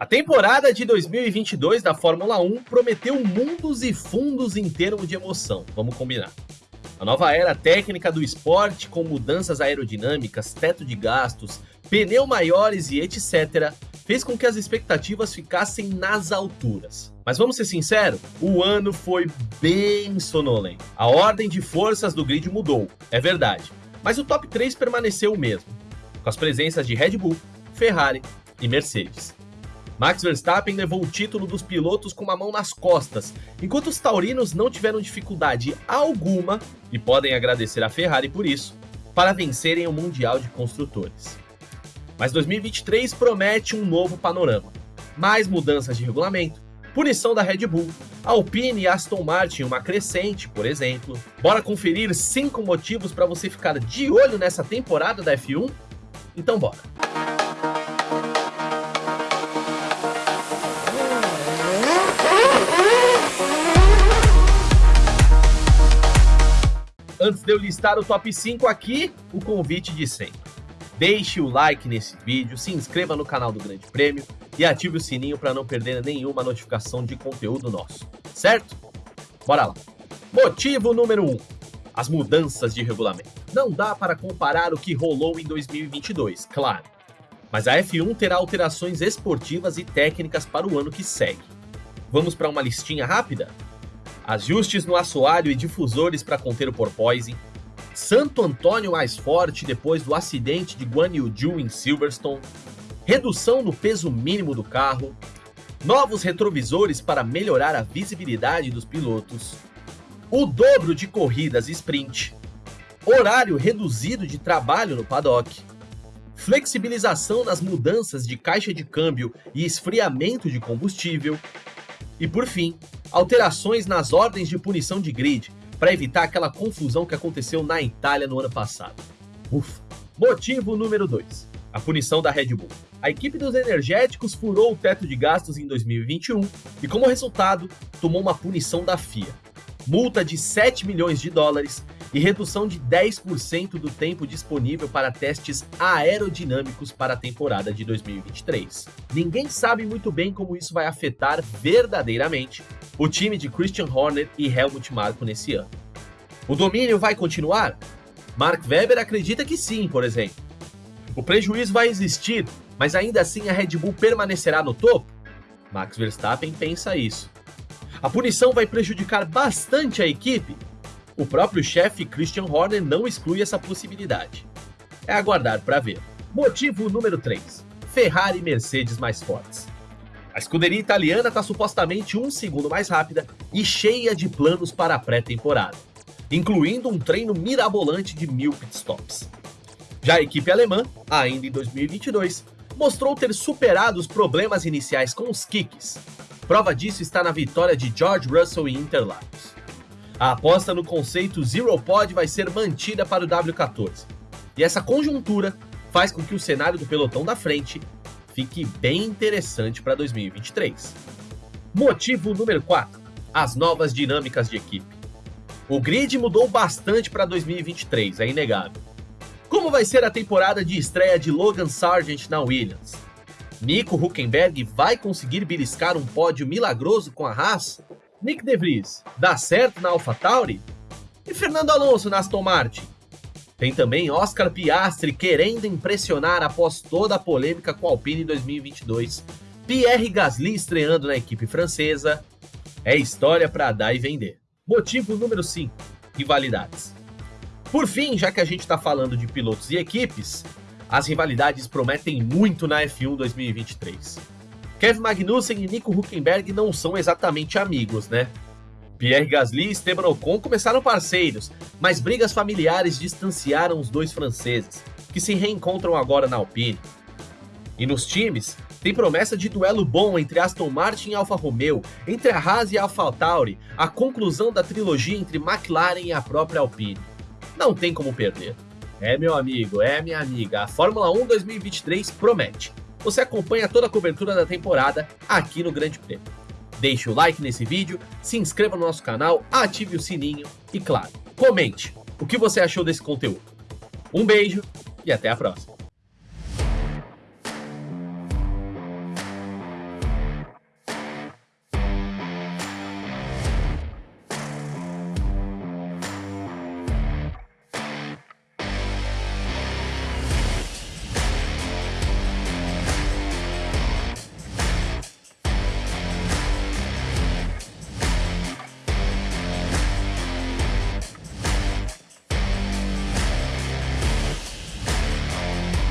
A temporada de 2022 da Fórmula 1 prometeu mundos e fundos em termos de emoção, vamos combinar. A nova era técnica do esporte, com mudanças aerodinâmicas, teto de gastos, pneu maiores e etc., fez com que as expectativas ficassem nas alturas. Mas vamos ser sinceros, o ano foi bem sonolento. A ordem de forças do grid mudou, é verdade, mas o top 3 permaneceu o mesmo, com as presenças de Red Bull, Ferrari e Mercedes. Max Verstappen levou o título dos pilotos com uma mão nas costas, enquanto os taurinos não tiveram dificuldade alguma, e podem agradecer a Ferrari por isso, para vencerem o Mundial de Construtores. Mas 2023 promete um novo panorama. Mais mudanças de regulamento, punição da Red Bull, Alpine e Aston Martin uma crescente, por exemplo. Bora conferir 5 motivos para você ficar de olho nessa temporada da F1? Então bora! Antes de eu listar o top 5 aqui, o convite de sempre. Deixe o like nesse vídeo, se inscreva no canal do Grande Prêmio e ative o sininho para não perder nenhuma notificação de conteúdo nosso, certo? Bora lá! Motivo número 1. Um, as mudanças de regulamento. Não dá para comparar o que rolou em 2022, claro. Mas a F1 terá alterações esportivas e técnicas para o ano que segue. Vamos para uma listinha rápida? Ajustes no assoalho e difusores para conter o porpoising, Santo Antônio mais forte depois do acidente de Guan Yu Zhu em Silverstone, redução no peso mínimo do carro, novos retrovisores para melhorar a visibilidade dos pilotos, o dobro de corridas sprint, horário reduzido de trabalho no paddock, flexibilização nas mudanças de caixa de câmbio e esfriamento de combustível, e por fim, alterações nas ordens de punição de grid, para evitar aquela confusão que aconteceu na Itália no ano passado. Ufa. Motivo número 2. A punição da Red Bull. A equipe dos energéticos furou o teto de gastos em 2021 e, como resultado, tomou uma punição da FIA. Multa de 7 milhões de dólares e redução de 10% do tempo disponível para testes aerodinâmicos para a temporada de 2023. Ninguém sabe muito bem como isso vai afetar verdadeiramente o time de Christian Horner e Helmut Marko nesse ano. O domínio vai continuar? Mark Webber acredita que sim, por exemplo. O prejuízo vai existir, mas ainda assim a Red Bull permanecerá no topo? Max Verstappen pensa isso. A punição vai prejudicar bastante a equipe? O próprio chefe Christian Horner não exclui essa possibilidade. É aguardar para ver. Motivo número 3. Ferrari e Mercedes mais fortes. A escuderia italiana está supostamente um segundo mais rápida e cheia de planos para a pré-temporada, incluindo um treino mirabolante de mil pitstops. Já a equipe alemã, ainda em 2022, mostrou ter superado os problemas iniciais com os kicks. Prova disso está na vitória de George Russell em Interlagos. A aposta no conceito Zero Pod vai ser mantida para o W14. E essa conjuntura faz com que o cenário do pelotão da frente fique bem interessante para 2023. Motivo número 4. As novas dinâmicas de equipe. O grid mudou bastante para 2023, é inegável. Como vai ser a temporada de estreia de Logan Sargent na Williams? Nico Huckenberg vai conseguir beliscar um pódio milagroso com a Haas? Nick DeVries, dá certo na AlphaTauri? E Fernando Alonso na Aston Martin? Tem também Oscar Piastri querendo impressionar após toda a polêmica com a Alpine em 2022. Pierre Gasly estreando na equipe francesa. É história para dar e vender. Motivo número 5. Rivalidades. Por fim, já que a gente está falando de pilotos e equipes, as rivalidades prometem muito na F1 2023. Kevin Magnussen e Nico Huckenberg não são exatamente amigos, né? Pierre Gasly e Esteban Ocon começaram parceiros, mas brigas familiares distanciaram os dois franceses, que se reencontram agora na Alpine. E nos times, tem promessa de duelo bom entre Aston Martin e Alfa Romeo, entre a Haas e a AlphaTauri, a conclusão da trilogia entre McLaren e a própria Alpine. Não tem como perder. É meu amigo, é minha amiga, a Fórmula 1 2023 promete você acompanha toda a cobertura da temporada aqui no Grande Prêmio. Deixe o like nesse vídeo, se inscreva no nosso canal, ative o sininho e, claro, comente o que você achou desse conteúdo. Um beijo e até a próxima.